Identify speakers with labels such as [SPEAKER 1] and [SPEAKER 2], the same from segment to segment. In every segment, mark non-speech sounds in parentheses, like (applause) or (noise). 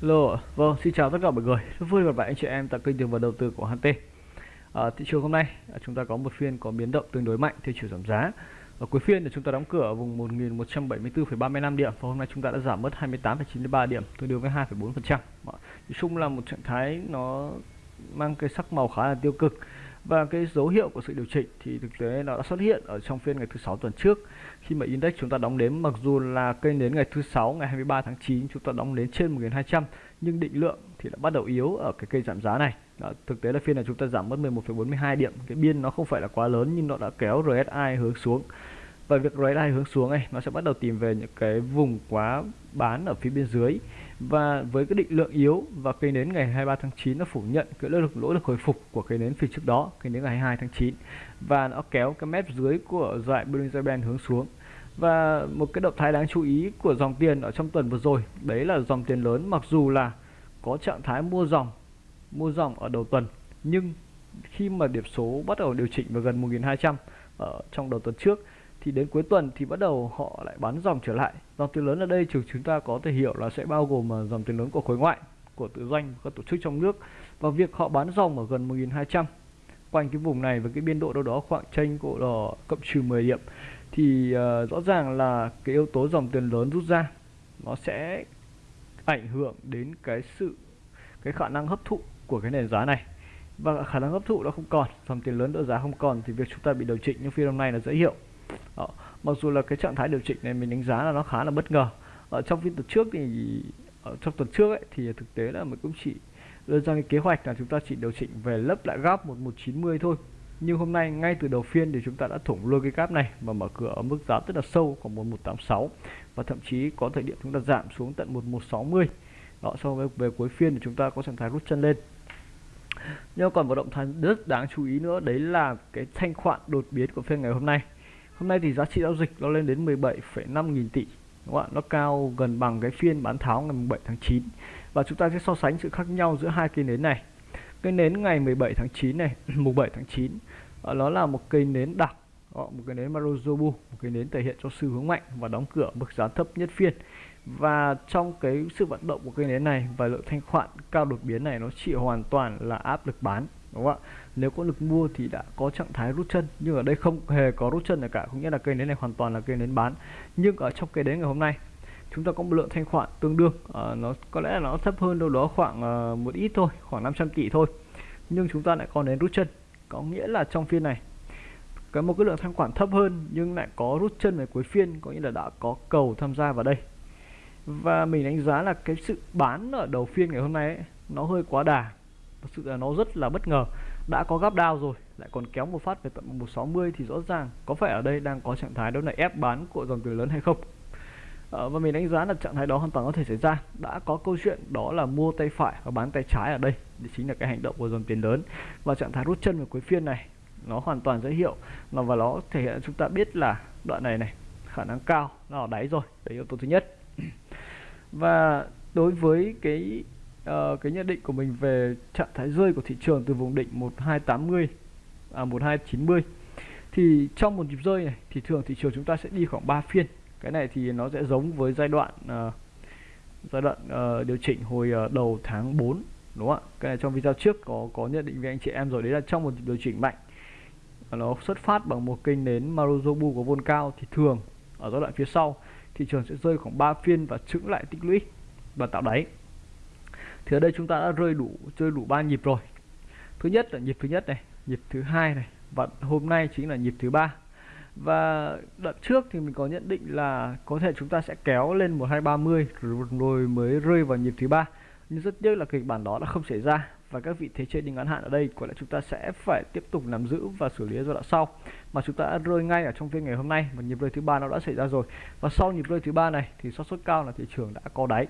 [SPEAKER 1] Hello, vâng, xin chào tất cả mọi người. Rất vui gặp lại anh chị em tại kênh tiền và đầu tư của HT. À, thị trường hôm nay à, chúng ta có một phiên có biến động tương đối mạnh theo chiều giảm giá. Ở cuối phiên thì chúng ta đóng cửa ở vùng 1174,35 điểm và hôm nay chúng ta đã giảm mất 28,93 điểm, tương đương với 2,4%. Nói chung là một trạng thái nó mang cái sắc màu khá là tiêu cực và cái dấu hiệu của sự điều chỉnh thì thực tế nó đã xuất hiện ở trong phiên ngày thứ sáu tuần trước. Khi mà index chúng ta đóng đến mặc dù là kênh đến ngày thứ sáu ngày 23 tháng 9 chúng ta đóng đến trên 1200 nhưng định lượng thì đã bắt đầu yếu ở cái cây giảm giá này. Đó, thực tế là phiên này chúng ta giảm mất 11,42 điểm. Cái biên nó không phải là quá lớn nhưng nó đã kéo RSI hướng xuống. Và việc RSI hướng xuống này nó sẽ bắt đầu tìm về những cái vùng quá bán ở phía bên dưới và với cái định lượng yếu và cây nến ngày 23 tháng 9 nó phủ nhận cái lỗ lực lỗ lực hồi phục của cây nến phiên trước đó cây nến ngày 22 tháng 9 và nó kéo cái mép dưới của dải Bollinger Band hướng xuống. Và một cái động thái đáng chú ý của dòng tiền ở trong tuần vừa rồi, đấy là dòng tiền lớn mặc dù là có trạng thái mua dòng mua dòng ở đầu tuần, nhưng khi mà điểm số bắt đầu điều chỉnh vào gần 1200 ở trong đầu tuần trước thì đến cuối tuần thì bắt đầu họ lại bán dòng trở lại. Dòng tiền lớn ở đây chúng chúng ta có thể hiểu là sẽ bao gồm à, dòng tiền lớn của khối ngoại của tự doanh các tổ chức trong nước. Và việc họ bán dòng ở gần 1200 quanh cái vùng này với cái biên độ đâu đó khoảng tranh cổ đỏ cộng trừ 10 điểm thì uh, rõ ràng là cái yếu tố dòng tiền lớn rút ra nó sẽ ảnh hưởng đến cái sự cái khả năng hấp thụ của cái nền giá này. Và khả năng hấp thụ nó không còn dòng tiền lớn đỡ giá không còn thì việc chúng ta bị điều chỉnh như phiên hôm nay là dễ hiểu đó. mặc dù là cái trạng thái điều chỉnh này mình đánh giá là nó khá là bất ngờ. Ở trong phiên tuần trước thì ở trong tuần trước ấy, thì thực tế là mình cũng chỉ đưa ra cái kế hoạch là chúng ta chỉ điều chỉnh về lấp lại gap 1190 thôi. Nhưng hôm nay ngay từ đầu phiên thì chúng ta đã thủng luôn cái gap này và mở cửa ở mức giá rất là sâu khoảng 1186 và thậm chí có thời điểm chúng ta giảm xuống tận 1160 đó sau với về cuối phiên thì chúng ta có trạng thái rút chân lên. Nhưng còn một động thái rất đáng chú ý nữa đấy là cái thanh khoản đột biến của phiên ngày hôm nay hôm nay thì giá trị giao dịch nó lên đến 17,5 nghìn tỷ đúng không ạ? Nó cao gần bằng cái phiên bán tháo ngày 7 tháng 9 và chúng ta sẽ so sánh sự khác nhau giữa hai cây nến này. Cây nến ngày 17 tháng 9 này (clears throat) mùng 7 tháng 9 ờ, nó là một cây nến đặc ờ, một cây nến Maruzobu một cây nến thể hiện cho xu hướng mạnh và đóng cửa mức giá thấp nhất phiên. Và trong cái sự vận động của cây nến này và lượng thanh khoản cao đột biến này nó chỉ hoàn toàn là áp lực bán đúng không ạ? Nếu có lực mua thì đã có trạng thái rút chân nhưng ở đây không hề có rút chân nào cả cũng nghĩa là cây nến này hoàn toàn là cây nến bán. Nhưng ở trong cây nến ngày hôm nay chúng ta có một lượng thanh khoản tương đương à, nó có lẽ là nó thấp hơn đâu đó khoảng à, một ít thôi khoảng 500 tỷ thôi. Nhưng chúng ta lại còn đến rút chân có nghĩa là trong phiên này có một cái lượng thanh khoản thấp hơn nhưng lại có rút chân về cuối phiên có nghĩa là đã có cầu tham gia vào đây. Và mình đánh giá là cái sự bán ở đầu phiên ngày hôm nay ấy, nó hơi quá đà thật sự là nó rất là bất ngờ. Đã có gap down rồi lại còn kéo một phát về tận 160 thì rõ ràng có phải ở đây đang có trạng thái đó là ép bán của dòng tiền lớn hay không. À, và mình đánh giá là trạng thái đó hoàn toàn có thể xảy ra. Đã có câu chuyện đó là mua tay phải và bán tay trái ở đây thì chính là cái hành động của dòng tiền lớn. Và trạng thái rút chân vào cuối phiên này nó hoàn toàn dễ hiệu nó và nó thể hiện chúng ta biết là đoạn này này khả năng cao nó ở đáy rồi. Đấy yếu tố thứ nhất. (clears throat) Và đối với cái uh, cái nhận định của mình về trạng thái rơi của thị trường từ vùng định 1280 à 1290 thì trong một nhịp rơi này thì thường thị trường chúng ta sẽ đi khoảng 3 phiên. Cái này thì nó sẽ giống với giai đoạn uh, giai đoạn uh, điều chỉnh hồi uh, đầu tháng 4 đúng không ạ? Cái này trong video trước có có nhận định với anh chị em rồi. Đấy là trong một điều chỉnh mạnh. Nó xuất phát bằng một kênh nến Maruzobu có vôn cao thì thường ở giai đoạn phía sau thị trường sẽ rơi khoảng 3 phiên và trứng lại tích lũy và tạo đáy thì ở đây chúng ta đã rơi đủ, chơi đủ ba nhịp rồi. Thứ nhất là nhịp thứ nhất này, nhịp thứ hai này, và hôm nay chính là nhịp thứ ba. Và đợt trước thì mình có nhận định là có thể chúng ta sẽ kéo lên 1230 rồi mới rơi vào nhịp thứ ba. Nhưng rất tiếc là kịch bản đó đã không xảy ra và các vị thế chơi trading ngắn hạn ở đây có lẽ chúng ta sẽ phải tiếp tục nắm giữ và xử lý giai đoạn sau. Mà chúng ta đã rơi ngay ở trong phiên ngày hôm nay và nhịp rơi thứ ba nó đã xảy ra rồi. Và sau nhịp rơi thứ ba này thì xác suất cao là thị trường đã có đáy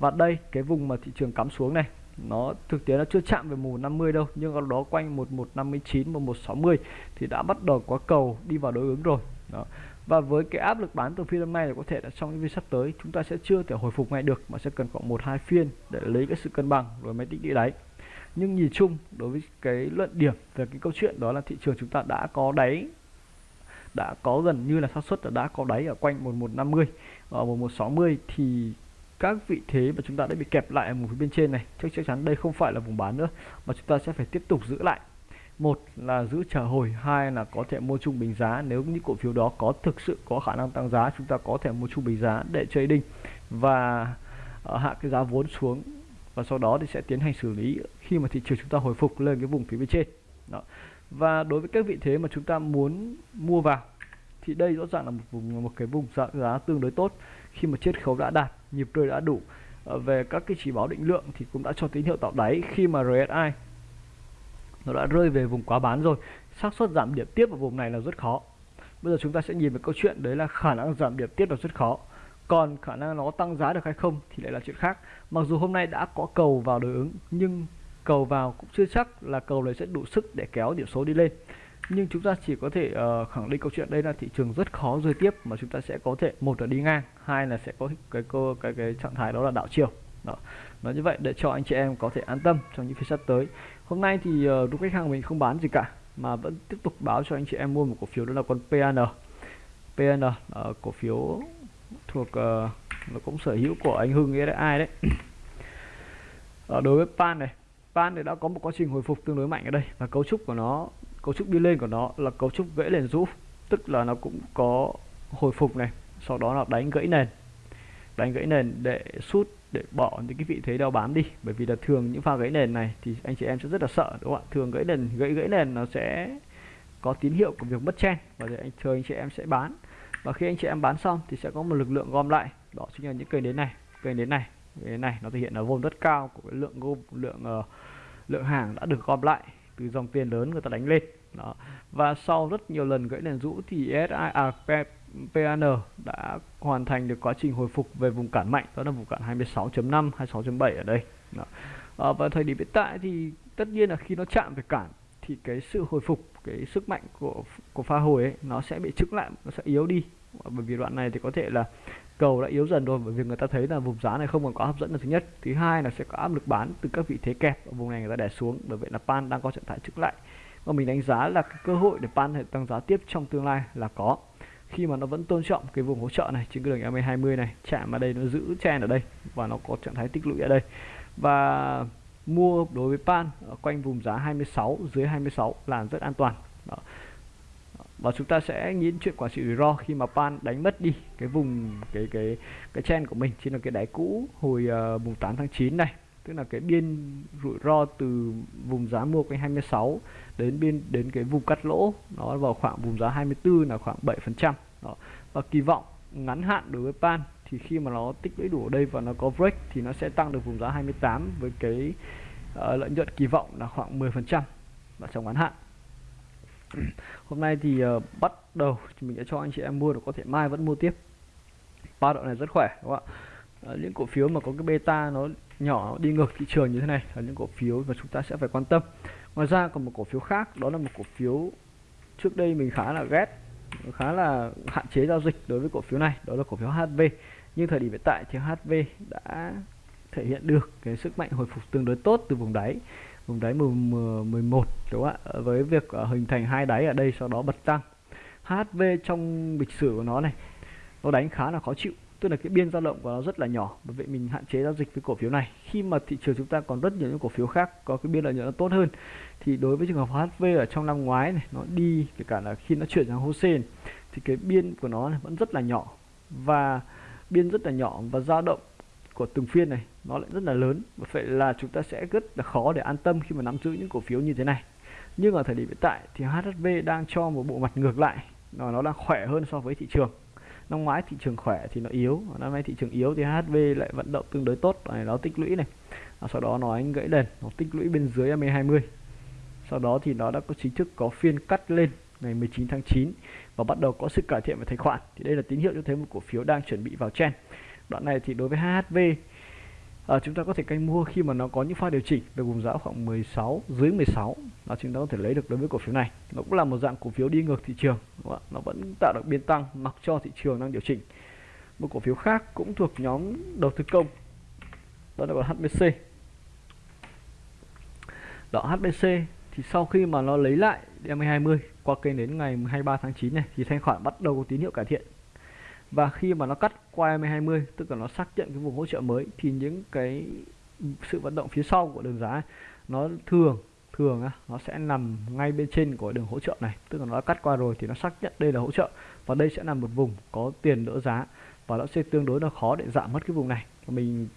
[SPEAKER 1] và đây, cái vùng mà thị trường cắm xuống này, nó thực tế nó chưa chạm về mùa 50 đâu, nhưng ở đó quanh 1159 và 160 thì đã bắt đầu có cầu đi vào đối ứng rồi đó. và với cái áp lực bán từ phiên hôm nay thì có thể là trong những phiên sắp tới, chúng ta sẽ chưa thể hồi phục ngay được, mà sẽ cần khoảng một hai phiên để lấy cái sự cân bằng rồi mới tích đi đáy nhưng nhìn chung, đối với cái luận điểm về cái câu chuyện đó là thị trường chúng ta đã có đáy, đã có gần như là xác suất là đã có đáy ở quanh 1150 và 1160 thì các vị thế mà chúng ta đã bị kẹp lại ở vùng phía bên trên này. Chắc chắc chắn đây không phải là vùng bán nữa mà chúng ta sẽ phải tiếp tục giữ lại. Một là giữ chờ hồi hai là có thể mua trung bình giá. Nếu những cổ phiếu đó có thực sự có khả năng tăng giá chúng ta có thể mua trung bình giá để trading và ờ, hạ cái giá vốn xuống và sau đó thì sẽ tiến hành xử lý khi mà thị trường chúng ta hồi phục lên cái vùng phía bên trên. Đó. và đối với các vị thế mà chúng ta muốn mua vào thì đây rõ ràng là một vùng một cái vùng giá, giá tương đối tốt khi mà chiết khấu đã đạt nhịp rơi đã đủ. Ờ, về các cái chỉ báo định lượng thì cũng đã cho tín hiệu tạo đáy khi mà RSI nó đã rơi về vùng quá bán rồi. Xác suất giảm điểm tiếp ở vùng này là rất khó. Bây giờ chúng ta sẽ nhìn về câu chuyện, đấy là khả năng giảm điểm tiếp là rất khó. Còn khả năng nó tăng giá được hay không thì lại là chuyện khác. Mặc dù hôm nay đã có cầu vào đối ứng, nhưng cầu vào cũng chưa chắc là cầu này sẽ đủ sức để kéo điểm số đi lên nhưng chúng ta chỉ có thể uh, khẳng định câu chuyện đây là thị trường rất khó rơi tiếp mà chúng ta sẽ có thể một là đi ngang hai là sẽ có cái cái cái, cái trạng thái đó là đảo chiều. Đó nói như vậy để cho anh chị em có thể an tâm trong những phiên sắp tới. Hôm nay thì uh, khách hàng mình không bán gì cả mà vẫn tiếp tục báo cho anh chị em mua một cổ phiếu đó là con PN PN uh, ờ, cổ phiếu thuộc uh, nó cũng sở hữu của anh Hưng SI đấy? Uh, đối với pan này pan thì đã có một quá trình hồi phục tương đối mạnh ở đây và cấu trúc của nó cấu trúc đi lên của nó là cấu trúc gãy nền rũ tức là nó cũng có hồi phục này sau đó là đánh gãy nền. Đánh gãy nền để sút để bỏ những cái vị thế đeo bám đi. Bởi vì là thường những pha gãy nền này thì anh chị em sẽ rất là sợ đúng không ạ? Thường gãy nền gãy gãy nền nó sẽ có tín hiệu của việc mất chen và thì anh thường anh chị em sẽ bán. Và khi anh chị em bán xong thì sẽ có một lực lượng gom lại. Đó chính là những cây đến này cây đến này. Cây này nó thể hiện là vốn rất cao của cái lượng gom lượng uh, lượng hàng đã được gom lại từ dòng tiền lớn người ta đánh lên. Đó. Và sau rất nhiều lần gãy nền rũ thì SI à, PAN đã hoàn thành được quá trình hồi phục về vùng cản mạnh đó là vùng cản 26.5 26.7 ở đây. Đó. À, và thời điểm hiện tại thì tất nhiên là khi nó chạm về cản thì cái sự hồi phục cái sức mạnh của của pha hồi ấy nó sẽ bị trứng lại nó sẽ yếu đi. Bởi vì đoạn này thì có thể là cầu đã yếu dần rồi, bởi vì người ta thấy là vùng giá này không còn có hấp dẫn là thứ nhất. Thứ hai là sẽ có áp lực bán từ các vị thế kẹp ở vùng này người ta đè xuống, bởi vậy là pan đang có trạng thái trứng lại. Và mình đánh giá là cái cơ hội để pan hệ tăng giá tiếp trong tương lai là có. Khi mà nó vẫn tôn trọng cái vùng hỗ trợ này trên cái đường MA20 này chạm ở đây nó giữ chen ở đây và nó có trạng thái tích lũy ở đây. Và mua đối với pan ở quanh vùng giá 26 dưới 26 là rất an toàn. Đó và chúng ta sẽ nghĩ chuyện quản trị rủi ro khi mà pan đánh mất đi cái vùng cái cái cái chen của mình. Trên là cái đáy cũ hồi uh, mùng 8 tháng 9 này. Tức là cái biên rủi ro từ vùng giá mua quanh 26 đến biên đến cái vùng cắt lỗ. Nó vào khoảng vùng giá 24 là khoảng 7 phần trăm. Và kỳ vọng ngắn hạn đối với pan thì khi mà nó tích lũy đủ ở đây và nó có break thì nó sẽ tăng được vùng giá 28 với cái uh, lợi nhuận kỳ vọng là khoảng 10 phần trăm. Và trong ngắn hạn. (clears throat) hôm nay thì uh, bắt đầu thì mình sẽ cho anh chị em mua được có thể mai vẫn mua tiếp. Ba đoạn này rất khỏe đúng không ạ? Uh, những cổ phiếu mà có cái beta nó nhỏ đi ngược thị trường như thế này là những cổ phiếu mà chúng ta sẽ phải quan tâm. Ngoài ra còn một cổ phiếu khác đó là một cổ phiếu trước đây mình khá là ghét khá là hạn chế giao dịch đối với cổ phiếu này đó là cổ phiếu HV nhưng thời điểm hiện tại thì HV đã thể hiện được cái sức mạnh hồi phục tương đối tốt từ vùng đáy vùng đáy 11 đúng không ạ? Ờ, với việc ờ, hình thành hai đáy ở đây, sau đó bật tăng. HV trong lịch sử của nó này, nó đánh khá là khó chịu. Tức là cái biên dao động của nó rất là nhỏ, bởi vậy mình hạn chế giao dịch với cổ phiếu này. Khi mà thị trường chúng ta còn rất nhiều những cổ phiếu khác có cái biên lợi nhuận nó tốt hơn, thì đối với trường hợp HV ở trong năm ngoái này, nó đi, kể cả là khi nó chuyển sang Hosen thì cái biên của nó vẫn rất là nhỏ. Và biên rất là nhỏ và dao động của từng phiên này, nó lại rất là lớn. Và vậy là chúng ta sẽ rất là khó để an tâm khi mà nắm giữ những cổ phiếu như thế này. Nhưng ở thời điểm hiện tại thì HSV đang cho một bộ mặt ngược lại nó nó đang khỏe hơn so với thị trường. Năm ngoái thị trường khỏe thì nó yếu năm nay thị trường yếu thì HSV lại vận động tương đối tốt này, nó tích lũy này. Và sau đó nó anh gãy đền, nó tích lũy bên dưới MA20 sau đó thì nó đã có chính thức có phiên cắt lên ngày 19 tháng 9 và bắt đầu có sự cải thiện về thanh khoản. Thì đây là tín hiệu cho thấy một cổ phiếu đang chuẩn bị vào trend đoạn này thì đối với HHV à, ờ, chúng ta có thể canh mua khi mà nó có những pha điều chỉnh về vùng giá khoảng 16 dưới 16 là chúng ta có thể lấy được đối với cổ phiếu này. Nó cũng là một dạng cổ phiếu đi ngược thị trường đúng không? nó vẫn tạo được biên tăng mặc cho thị trường đang điều chỉnh. Một cổ phiếu khác cũng thuộc nhóm đầu tư công. Đó là HBC đó HBC thì sau khi mà nó lấy lại DMA20 qua kênh đến ngày 23 tháng 9 này thì thanh khoản bắt đầu có tín hiệu cải thiện và khi mà nó cắt qua M20 tức là nó xác nhận cái vùng hỗ trợ mới thì những cái sự vận động phía sau của đường giá nó thường thường á, nó sẽ nằm ngay bên trên của đường hỗ trợ này. Tức là nó đã cắt qua rồi thì nó xác nhận đây là hỗ trợ. Và đây sẽ là một vùng có tiền đỡ giá. Và nó sẽ tương đối là khó để giảm mất cái vùng này. Mình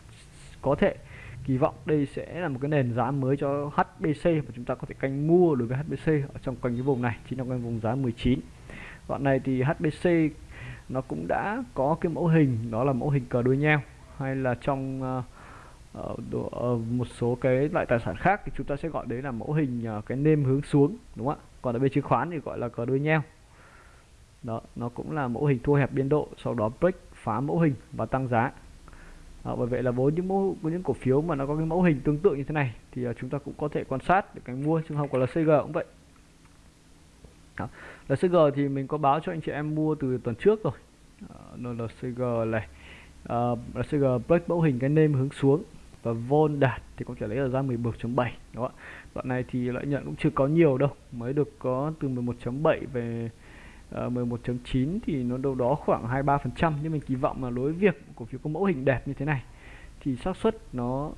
[SPEAKER 1] có thể kỳ vọng đây sẽ là một cái nền giá mới cho HBC và chúng ta có thể canh mua đối với HBC ở trong quanh cái vùng này chính là quanh vùng giá 19 đoạn này thì HBC nó cũng đã có cái mẫu hình đó là mẫu hình cờ đuôi nheo hay là trong uh, uh, một số cái loại tài sản khác thì chúng ta sẽ gọi đấy là mẫu hình uh, cái nêm hướng xuống đúng không ạ? Còn ở bên chứng khoán thì gọi là cờ đuôi nheo đó nó cũng là mẫu hình thu hẹp biên độ sau đó break phá mẫu hình và tăng giá. À, bởi vậy là với những mẫu với những cổ phiếu mà nó có cái mẫu hình tương tự như thế này thì uh, chúng ta cũng có thể quan sát để cái mua trường hợp của là CG cũng vậy. LCG thì mình có báo cho anh chị em mua từ tuần trước rồi. Uh, LCG này. Uh, LCG break mẫu hình cái nêm hướng xuống. Và vol đạt thì có thể lấy ở ra 11.7 đó. Đoạn này thì lợi nhuận cũng chưa có nhiều đâu. Mới được có từ 11.7 về ờ, uh, 11.9 thì nó đâu đó khoảng 23 phần trăm. Nhưng mình kỳ vọng là đối việc cổ phiếu có mẫu hình đẹp như thế này thì xác suất nó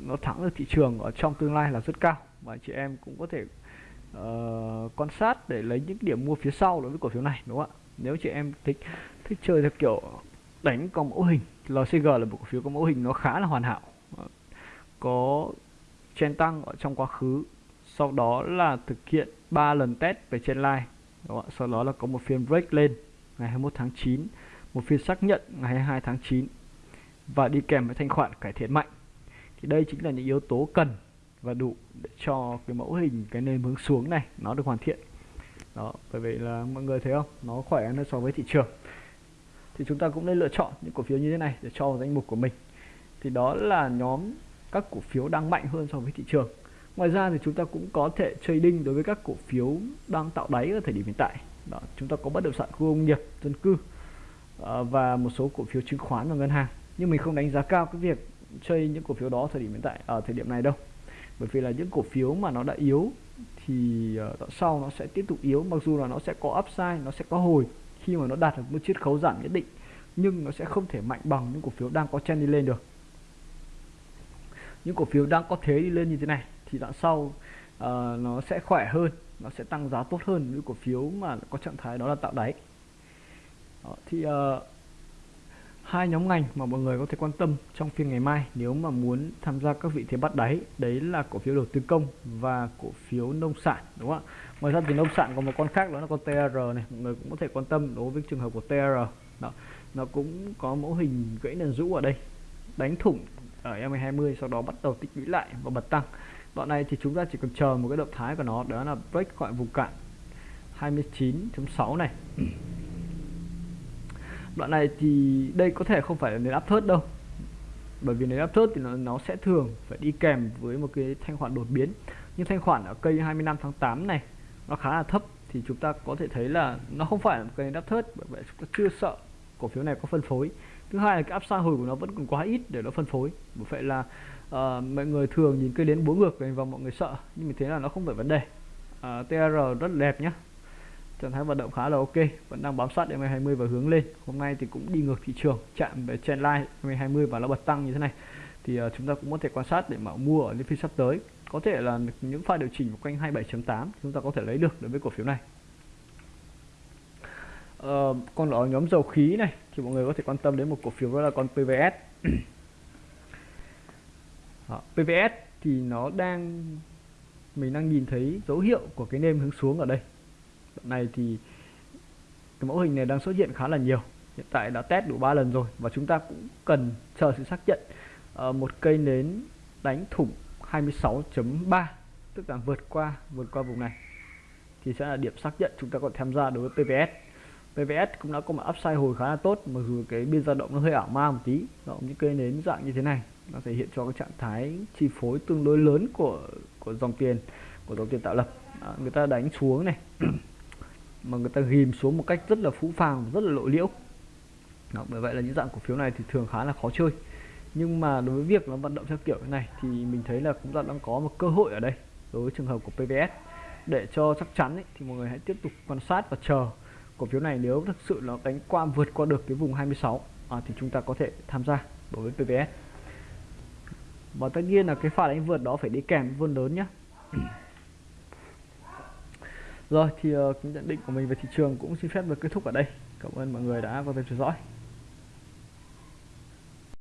[SPEAKER 1] nó thắng được thị trường ở trong tương lai là rất cao. Và chị em cũng có thể Ờ, uh, quan sát để lấy những điểm mua phía sau đối với cổ phiếu này đúng không ạ? Nếu chị em thích thích chơi theo kiểu đánh có mẫu hình LCG là một cổ phiếu có mẫu hình nó khá là hoàn hảo ờ, có trên tăng ở trong quá khứ sau đó là thực hiện 3 lần test về trên line đó, sau đó là có một phiên break lên ngày 21 tháng 9 một phiên xác nhận ngày 22 tháng 9 và đi kèm với thanh khoản cải thiện mạnh. Thì đây chính là những yếu tố cần và đủ để cho cái mẫu hình, cái nền hướng xuống này nó được hoàn thiện. Đó, bởi vậy là mọi người thấy không? Nó khỏe hơn so với thị trường. Thì chúng ta cũng nên lựa chọn những cổ phiếu như thế này để cho vào danh mục của mình. Thì đó là nhóm các cổ phiếu đang mạnh hơn so với thị trường. Ngoài ra thì chúng ta cũng có thể trading đối với các cổ phiếu đang tạo đáy ở thời điểm hiện tại. Đó, chúng ta có bất động sản khu công nghiệp, dân cư ờ, và một số cổ phiếu chứng khoán và ngân hàng. Nhưng mình không đánh giá cao cái việc chơi những cổ phiếu đó thời điểm hiện tại, ở thời điểm này đâu bởi vì là những cổ phiếu mà nó đã yếu thì uh, sau nó sẽ tiếp tục yếu. Mặc dù là nó sẽ có upside nó sẽ có hồi khi mà nó đạt được một chiết khấu giảm nhất định nhưng nó sẽ không thể mạnh bằng những cổ phiếu đang có trend đi lên được. Những cổ phiếu đang có thế đi lên như thế này thì đoạn sau uh, nó sẽ khỏe hơn nó sẽ tăng giá tốt hơn những cổ phiếu mà có trạng thái đó là tạo đáy. Đó, thì uh, hai nhóm ngành mà mọi người có thể quan tâm trong phiên ngày mai nếu mà muốn tham gia các vị thế bắt đáy. Đấy là cổ phiếu đầu tư công và cổ phiếu nông sản, đúng không ạ? Ngoài ra thì nông sản còn một con khác đó là con TR này, mọi người cũng có thể quan tâm đối với trường hợp của TR đó, nó cũng có mẫu hình gãy nền rũ ở đây, đánh thủng ở M20 sau đó bắt đầu tích lũy lại và bật tăng. Đoạn này thì chúng ta chỉ cần chờ một cái động thái của nó, đó là break khỏi vùng cạn 29.6 này đoạn này thì đây có thể không phải là nền áp thớt đâu. Bởi vì nền áp thớt thì nó, nó sẽ thường phải đi kèm với một cái thanh khoản đột biến. Nhưng thanh khoản ở cây 25 tháng 8 này nó khá là thấp thì chúng ta có thể thấy là nó không phải là một cây đáp thớt bởi vậy chúng ta chưa sợ cổ phiếu này có phân phối. Thứ hai là cái áp xa hồi của nó vẫn còn quá ít để nó phân phối. Bởi vậy là uh, mọi người thường nhìn cây đến bốn ngược và mọi người sợ. Nhưng mà thế là nó không phải vấn đề. Ờ, uh, TR rất đẹp nhé trạng thái vận động khá là ok vẫn đang bám sát MA20 và hướng lên. Hôm nay thì cũng đi ngược thị trường chạm về trendline MA20 và nó bật tăng như thế này. Thì uh, chúng ta cũng có thể quan sát để mà mua ở những phiên sắp tới. Có thể là những pha điều chỉnh quanh 27.8 chúng ta có thể lấy được đối với cổ phiếu này. Uh, còn ở nhóm dầu khí này thì mọi người có thể quan tâm đến một cổ phiếu đó là con PVS đó, PVS thì nó đang mình đang nhìn thấy dấu hiệu của cái nêm hướng xuống ở đây đoạn này thì cái mẫu hình này đang xuất hiện khá là nhiều. Hiện tại đã test đủ 3 lần rồi và chúng ta cũng cần chờ sự xác nhận. À, một cây nến đánh thủng 26.3 tức là vượt qua vượt qua vùng này thì sẽ là điểm xác nhận chúng ta còn tham gia đối với PVS PVS cũng đã có một upside hồi khá là tốt mặc dù cái biên dao động nó hơi ảo ma một tí đó, những cây nến dạng như thế này nó thể hiện cho cái trạng thái chi phối tương đối lớn của của dòng tiền của dòng tiền tạo lập. À, người ta đánh xuống này. (clears throat) mà người ta ghim xuống một cách rất là phũ phàng rất là lộ liễu. Đó, bởi vậy là những dạng cổ phiếu này thì thường khá là khó chơi. Nhưng mà đối với việc nó vận động theo kiểu này thì mình thấy là cũng đang có một cơ hội ở đây đối với trường hợp của PVS để cho chắc chắn ấy, thì mọi người hãy tiếp tục quan sát và chờ cổ phiếu này nếu thực sự nó đánh qua vượt qua được cái vùng 26 à, thì chúng ta có thể tham gia đối với PVS và tất nhiên là cái pha đánh vượt đó phải đi kèm vươn lớn nhé rồi thì uh, nhận định của mình về thị trường cũng xin phép được kết thúc ở đây. Cảm ơn mọi người đã quan tâm theo dõi.